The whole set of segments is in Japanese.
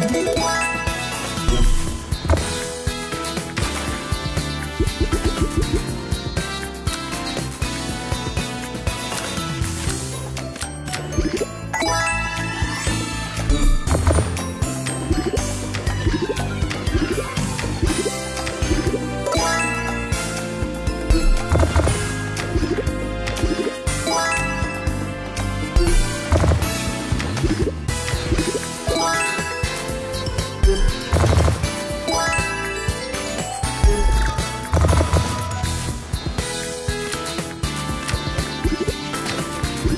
Thank you.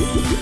you